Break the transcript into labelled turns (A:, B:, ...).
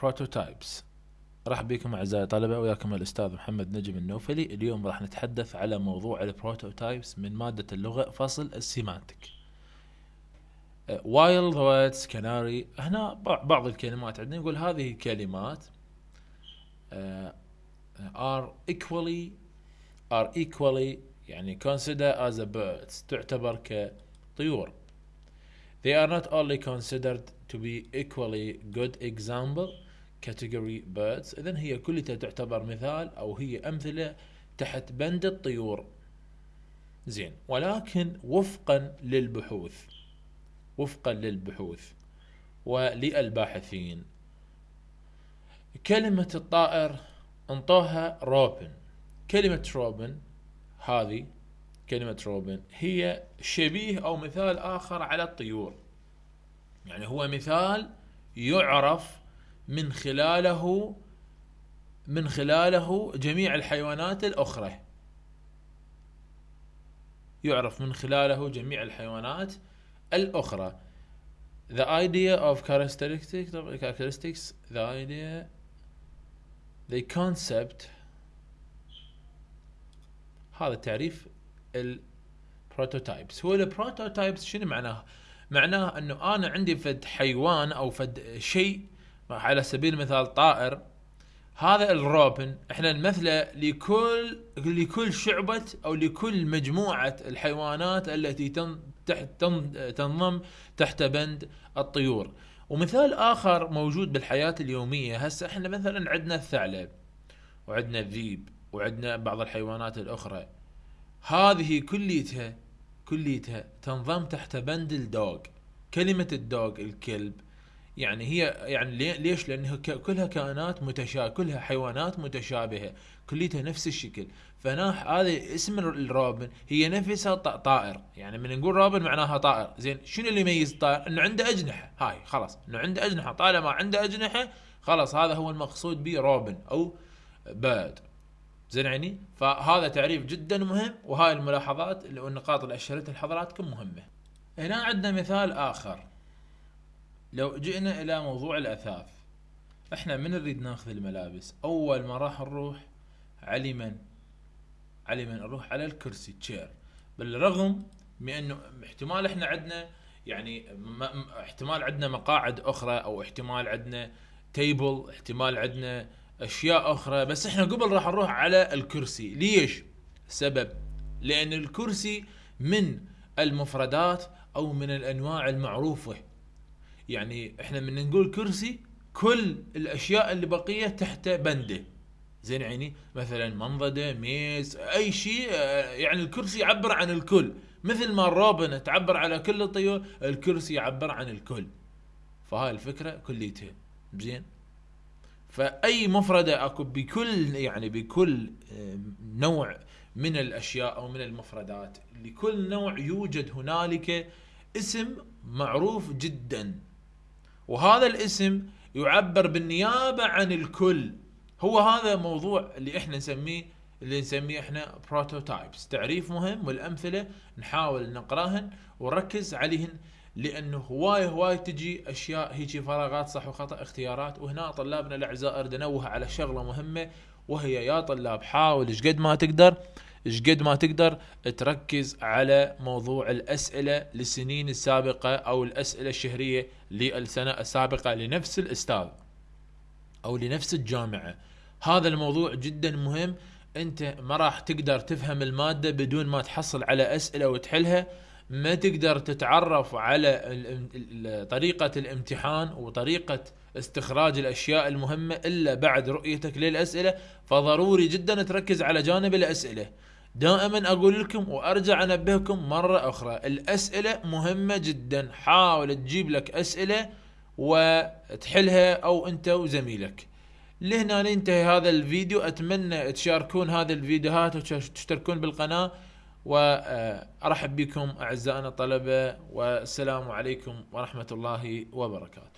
A: prototypes مرحبا بكم أعزائي الطلبه وياكم الأستاذ محمد نجم النوفلي. اليوم راح نتحدث على موضوع ال prototypes من مادة اللغة فصل ال semantic while the words canary هنا بعض الكلمات عندنا نقول هذه الكلمات uh, are equally are equally يعني considered as a birds تعتبر كطيور. They are not only considered to be equally good example category birds. اذا هي كلها تعتبر مثال أو هي أمثلة تحت بند الطيور. زين. ولكن وفقا للبحوث. وفقا للبحوث. وللباحثين. كلمة الطائر أنطوها روبن. كلمة روبن هذه كلمة روبن هي شبيه أو مثال آخر على الطيور. يعني هو مثال يعرف من خلاله من خلاله جميع الحيوانات الأخرى. يعرف من خلاله جميع الحيوانات الأخرى. The idea of characteristics characteristics the idea the concept هذا تعريف ال prototypes هو ال prototypes شنو معناه؟ معناه أنه أنا عندي فد حيوان أو فد شيء على سبيل المثال طائر. هذا الروبن إحنا نمثله لكل لكل شعبة أو لكل مجموعة الحيوانات التي تحت تنضم تحت بند الطيور. ومثال آخر موجود بالحياة اليومية. هسه إحنا مثلا عندنا الثعلب وعندنا الذيب وعندنا بعض الحيوانات الأخرى. هذه كليتها كليتها تنضم تحت بند الدوغ. كلمة الدوغ الكلب يعني هي يعني ليش؟ لأنها كلها كائنات متشابهه كلها حيوانات متشابهة. كليتها نفس الشكل. فهنا هذا اسم الروبن هي نفسها طائر. يعني من نقول روبن معناها طائر. زين شنو اللي يميز الطائر؟ إنه عنده أجنحة. هاي خلاص. إنه عنده أجنحة. طالما عنده أجنحة خلاص هذا هو المقصود به روبن أو بيرد. زين يعني؟ فهذا تعريف جدا مهم وهاي الملاحظات والنقاط اللي أشرتها لحضراتكم مهمة. هنا عندنا مثال آخر. لو جئنا إلى موضوع الأثاث إحنا من نريد ناخذ الملابس؟ أول ما راح نروح على من؟ على من نروح على الكرسي تشير بالرغم من إنه احتمال إحنا عندنا يعني احتمال عندنا مقاعد أخرى أو احتمال عندنا تيبل احتمال عندنا أشياء أخرى. بس إحنا قبل راح نروح على الكرسي. ليش؟ سبب. لأن الكرسي من المفردات أو من الأنواع المعروفة. يعني إحنا من نقول كرسي كل الأشياء اللي بقية تحت بندة. زين عيني؟ مثلا منضده ميز أي شيء. يعني الكرسي يعبر عن الكل. مثل ما الروبن تعبر على كل الطيور الكرسي يعبر عن الكل. فهاي الفكرة كليتها. زين؟ فأي مفردة أكو بكل يعني بكل آه، نوع من الأشياء أو من المفردات لكل نوع يوجد هنالك اسم معروف جدا. وهذا الاسم يعبر بالنيابة عن الكل. هو هذا موضوع اللي إحنا نسميه اللي نسميه إحنا prototypes تعريف مهم والأمثلة نحاول نقراهن ونركز عليهن. لأنه هواي هواي تجي أشياء هيجي فراغات صح وخطأ اختيارات. وهنا طلابنا الاعزاء اريد انوه على شغلة مهمة وهي يا طلاب حاول إيش قد ما تقدر إيش قد ما تقدر تركز على موضوع الأسئلة للسنين السابقة أو الأسئلة الشهرية للسنة السابقة لنفس الأستاذ أو لنفس الجامعة. هذا الموضوع جدا مهم. أنت ما راح تقدر تفهم المادة بدون ما تحصل على أسئلة وتحلها. ما تقدر تتعرف على طريقة الامتحان وطريقة استخراج الأشياء المهمة إلا بعد رؤيتك للأسئلة فضروري جدا تركز على جانب الأسئلة. دائما أقول لكم وأرجع أنبهكم مرة أخرى الأسئلة مهمة جدا. حاول تجيب لك أسئلة وتحلها أو أنت وزميلك. لهنا ننتهي هذا الفيديو. أتمنى تشاركون هذه الفيديوهات وتشتركون بالقناة. وأرحب بكم أعزائنا الطلبة والسلام عليكم ورحمة الله وبركاته.